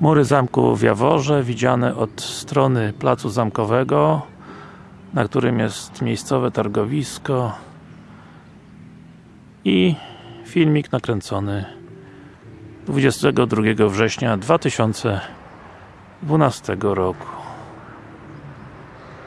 Mury zamku w Jaworze, widziane od strony placu zamkowego na którym jest miejscowe targowisko i filmik nakręcony 22 września 2012 roku.